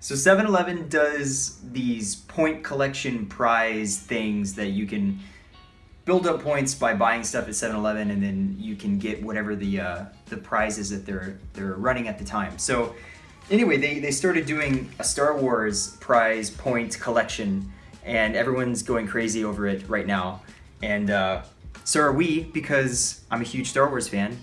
So 7-Eleven does these point collection prize things that you can build up points by buying stuff at 7-Eleven and then you can get whatever the uh, the prizes that they're they're running at the time. So anyway, they, they started doing a Star Wars prize point collection and everyone's going crazy over it right now. And uh, so are we because I'm a huge Star Wars fan.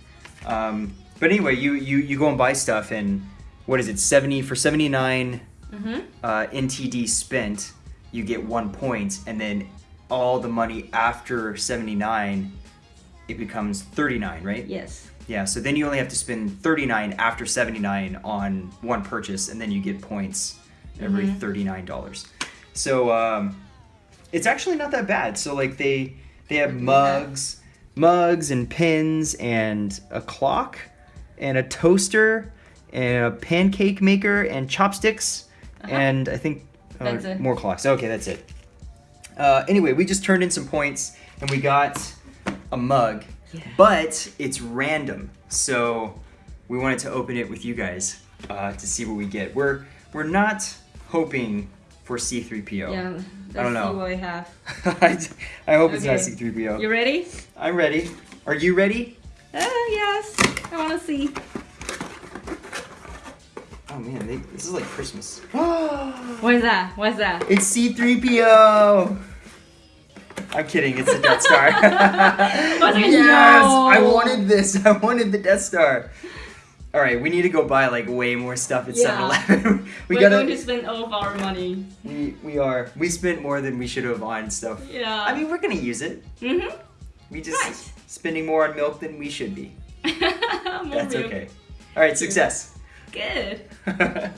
Um, but anyway, you, you, you go and buy stuff and what is it, 70 for 79 Mm-hmm. uh, NTD spent, you get one point, and then all the money after 79, it becomes 39, right? Yes. Yeah, so then you only have to spend 39 after 79 on one purchase, and then you get points every $39. So um, it's actually not that bad. So like they they have mugs, mugs and pins and a clock and a toaster and a pancake maker and chopsticks and I think uh, more clocks. Okay, that's it. Uh, anyway, we just turned in some points and we got a mug, Yeah. but it's random. So we wanted to open it with you guys uh, to see what we get. We're we're not hoping for C3PO. Yeah. I don't know. what we have. I, I hope it's not C3PO. You ready? I'm ready. Are you ready? Uh, yes. I want to see. Oh man, they, this is like Christmas. What is that? What's that? it's C3PO. I'm kidding. It's the Death Star. yes, no. I wanted this. I wanted the Death Star. All right, we need to go buy like way more stuff at Yeah. 7-Eleven. we We're gotta. going to spend all of our money. We we are. We spent more than we should have on stuff. Yeah. I mean, we're gonna use it. mm-hmm. We just Nice. spending more on milk than we should be. That's milk. okay. All right, success. Good.